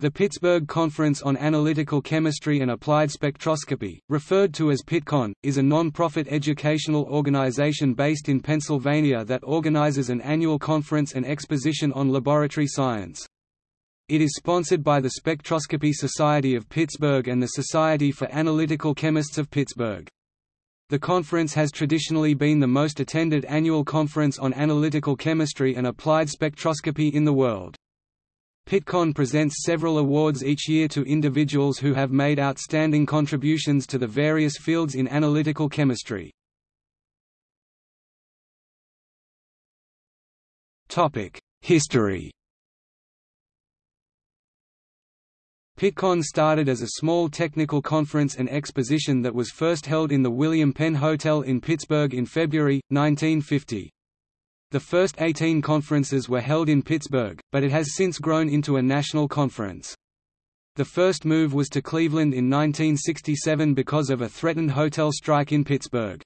The Pittsburgh Conference on Analytical Chemistry and Applied Spectroscopy, referred to as PittCon, is a non-profit educational organization based in Pennsylvania that organizes an annual conference and exposition on laboratory science. It is sponsored by the Spectroscopy Society of Pittsburgh and the Society for Analytical Chemists of Pittsburgh. The conference has traditionally been the most attended annual conference on analytical chemistry and applied spectroscopy in the world. PittCon presents several awards each year to individuals who have made outstanding contributions to the various fields in analytical chemistry. History PittCon started as a small technical conference and exposition that was first held in the William Penn Hotel in Pittsburgh in February, 1950. The first 18 conferences were held in Pittsburgh, but it has since grown into a national conference. The first move was to Cleveland in 1967 because of a threatened hotel strike in Pittsburgh.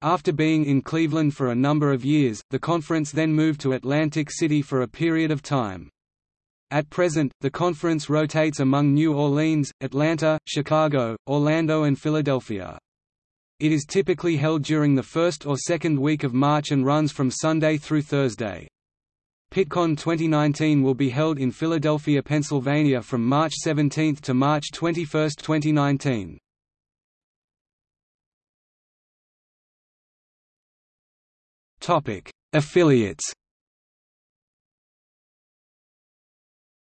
After being in Cleveland for a number of years, the conference then moved to Atlantic City for a period of time. At present, the conference rotates among New Orleans, Atlanta, Chicago, Orlando and Philadelphia. It is typically held during the first or second week of March and runs from Sunday through Thursday. PittCon 2019 will be held in Philadelphia, Pennsylvania from March 17 to March 21, 2019. Topic: Affiliates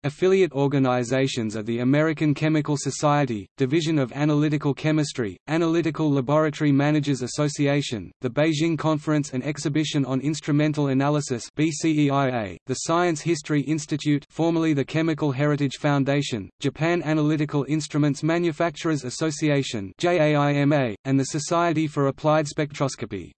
Affiliate organizations are the American Chemical Society, Division of Analytical Chemistry, Analytical Laboratory Managers Association, the Beijing Conference and Exhibition on Instrumental Analysis BCEIA, the Science History Institute formerly the Chemical Heritage Foundation, Japan Analytical Instruments Manufacturers Association JAIMA, and the Society for Applied Spectroscopy.